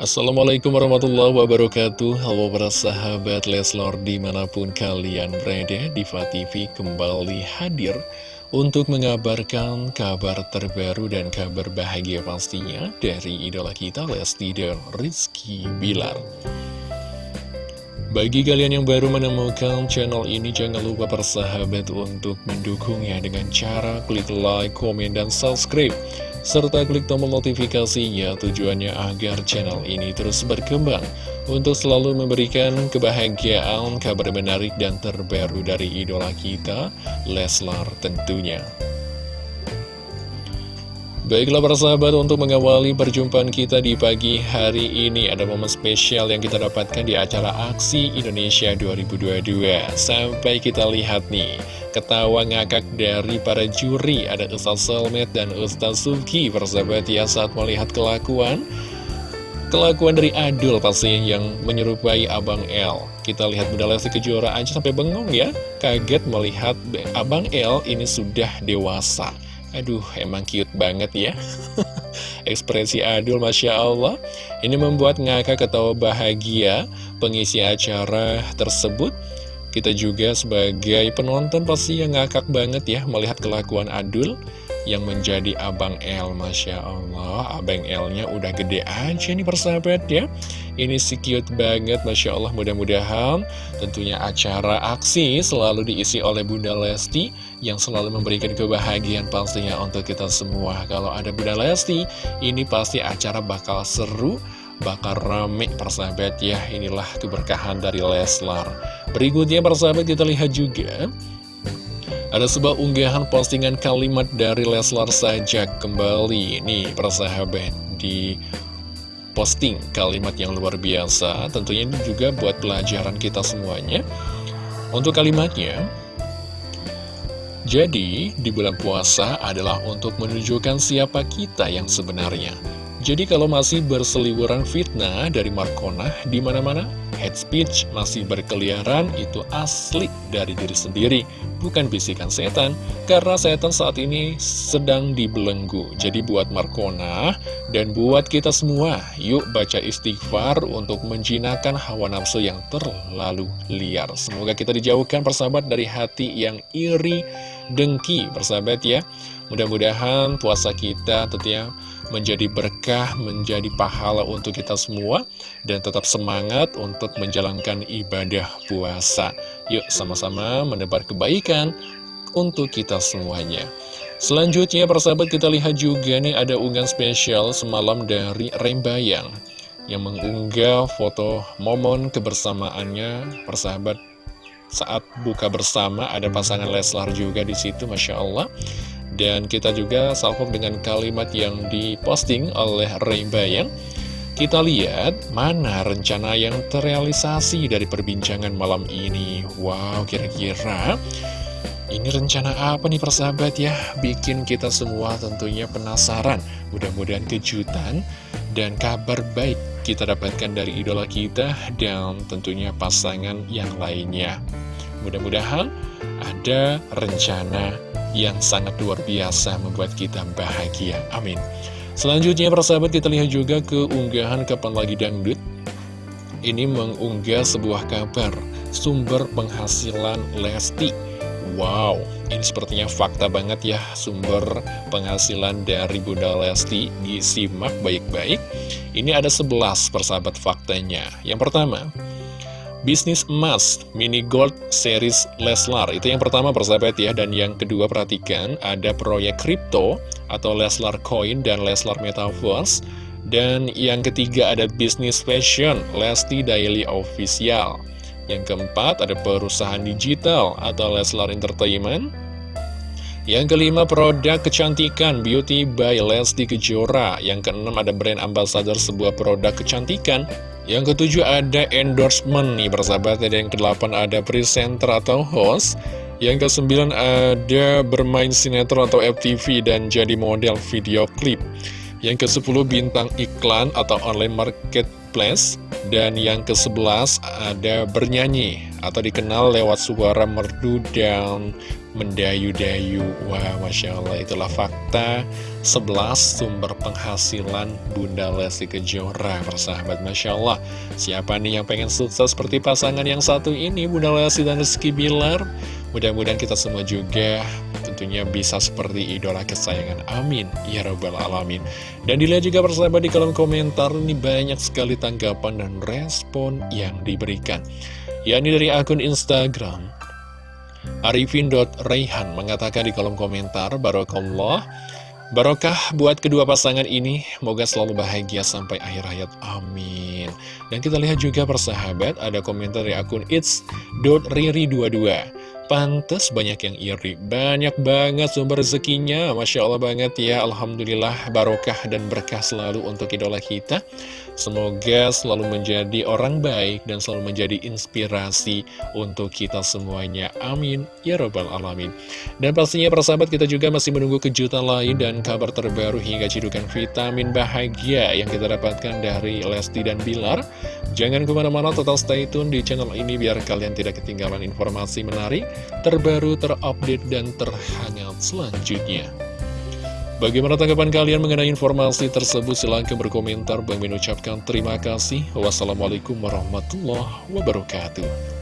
Assalamualaikum warahmatullahi wabarakatuh. Halo para sahabat Leslor di mana pun kalian berada Diva TV kembali hadir Untuk mengabarkan kabar terbaru dan kabar bahagia pastinya Dari idola kita Lesti dan Rizky Bilar. Bagi kalian yang baru menemukan channel ini, jangan lupa persahabat untuk mendukungnya dengan cara klik like, komen, dan subscribe serta klik tombol notifikasinya tujuannya agar channel ini terus berkembang untuk selalu memberikan kebahagiaan, kabar menarik dan terbaru dari idola kita, Leslar tentunya. Baiklah para sahabat untuk mengawali perjumpaan kita di pagi hari ini Ada momen spesial yang kita dapatkan di acara Aksi Indonesia 2022 Sampai kita lihat nih Ketawa ngakak dari para juri Ada Ustaz Selmet dan Ustaz Suki Persahabat ya saat melihat kelakuan Kelakuan dari Adul pastinya yang menyerupai Abang L Kita lihat Bunda Lesti Kejora aja sampai bengong ya. Kaget melihat Abang L ini sudah dewasa Aduh, emang cute banget ya. Ekspresi Adul, Masya Allah. Ini membuat ngakak ketawa bahagia Pengisi acara tersebut. Kita juga sebagai penonton pasti yang ngakak banget ya Melihat kelakuan Adul yang menjadi Abang L Masya Allah. Abang L-nya udah gede aja nih persahabat ya. Ini si cute banget Masya Allah mudah-mudahan Tentunya acara aksi selalu diisi oleh Bunda Lesti Yang selalu memberikan kebahagiaan pastinya untuk kita semua. Kalau ada Bunda Lesti Ini pasti acara bakal seru bakal rame persahabat ya. Inilah keberkahan dari Leslar. Berikutnya persahabat kita lihat juga ada sebuah unggahan postingan kalimat dari Leslar saja kembali. Nih persahabat di posting kalimat yang luar biasa. Tentunya ini juga buat pelajaran kita semuanya. Untuk kalimatnya Jadi di bulan puasa adalah untuk menunjukkan siapa kita yang sebenarnya. Jadi kalau masih berseliweran fitnah dari Markona di mana-mana, head speech masih berkeliaran itu asli dari diri sendiri, bukan bisikan setan, karena setan saat ini sedang dibelenggu. Jadi buat Markona dan buat kita semua, yuk baca istighfar untuk menjinakkan hawa nafsu yang terlalu liar. Semoga kita dijauhkan persahabat dari hati yang iri, dengki, persahabat ya. Mudah-mudahan puasa kita tentunya menjadi berkah, menjadi pahala untuk kita semua, dan tetap semangat untuk menjalankan ibadah puasa. Yuk sama-sama menebar kebaikan untuk kita semuanya. Selanjutnya persahabat kita lihat juga nih ada unggahan spesial semalam dari Rembayang yang mengunggah foto momen kebersamaannya persahabat saat buka bersama ada pasangan Leslar juga di situ Masya Allah dan kita juga salpok dengan kalimat yang diposting oleh Ray Bayang. Kita lihat mana rencana yang terrealisasi dari perbincangan malam ini. Wow, kira-kira ini rencana apa nih persahabat ya? Bikin kita semua tentunya penasaran. Mudah-mudahan kejutan dan kabar baik kita dapatkan dari idola kita dan tentunya pasangan yang lainnya. Mudah-mudahan ada rencana yang sangat luar biasa membuat kita bahagia. Amin. Selanjutnya persahabat kita lihat juga ke unggahan Kapan Lagi Dangdut. Ini mengunggah sebuah kabar sumber penghasilan Lesti. Wow, ini sepertinya fakta banget ya sumber penghasilan dari Bunda Lesti. Disimak baik-baik. Ini ada 11 persahabat faktanya. Yang pertama, Bisnis emas mini gold series Leslar Itu yang pertama persahabat ya Dan yang kedua perhatikan ada proyek kripto Atau Leslar Coin dan Leslar Metaverse Dan yang ketiga ada bisnis fashion Lesti Daily Official Yang keempat ada perusahaan digital Atau Leslar Entertainment yang kelima, produk kecantikan Beauty by Lesti Kejora. Yang keenam, ada brand ambassador sebuah produk kecantikan. Yang ketujuh ada endorsement nih persahabat. Dan yang kedelapan ada presenter atau host. Yang kesembilan ada bermain sinetron atau FTV dan jadi model video klip. Yang kesepuluh bintang iklan atau online marketplace. Dan yang kesebelas ada bernyanyi atau dikenal lewat suara merdu dan mendayu-dayu. Wah Masya Allah itulah fakta. 11 sumber penghasilan Bunda Lesti Kejora Persahabat. Masya Allah Siapa nih yang pengen sukses seperti pasangan yang satu ini Bunda Lesti dan Rizky Bilar? Mudah-mudahan kita semua juga tentunya bisa seperti idola kesayangan. Amin. Ya Rabbal Alamin. Dan dilihat juga persahabat di kolom komentar Ini banyak sekali tanggapan dan respon yang diberikan. Yakni dari akun Instagram Arifin.Raihan mengatakan di kolom komentar Barokallah Barokah buat kedua pasangan ini. Moga selalu bahagia sampai akhir hayat. Amin. Dan kita lihat juga persahabat Ada komentar dari akun it's.riri22 Pantes banyak yang iri. Banyak banget sumber rezekinya. Masya Allah banget ya. Alhamdulillah barokah dan berkah selalu untuk idola kita Semoga selalu menjadi orang baik dan selalu menjadi inspirasi untuk kita semuanya. Amin. Ya Rabbal Alamin. Dan pastinya persahabat kita juga masih menunggu kejutan lain dan kabar terbaru hingga cidukan vitamin bahagia yang kita dapatkan dari Lesti dan Bilar. Jangan ke mana-mana total stay tune di channel ini biar kalian tidak ketinggalan informasi menarik, terbaru, terupdate, dan terhangat selanjutnya. Bagaimana tanggapan kalian mengenai informasi tersebut? Silahkan berkomentar. Bang mengucapkan terima kasih. Wassalamualaikum warahmatullahi wabarakatuh.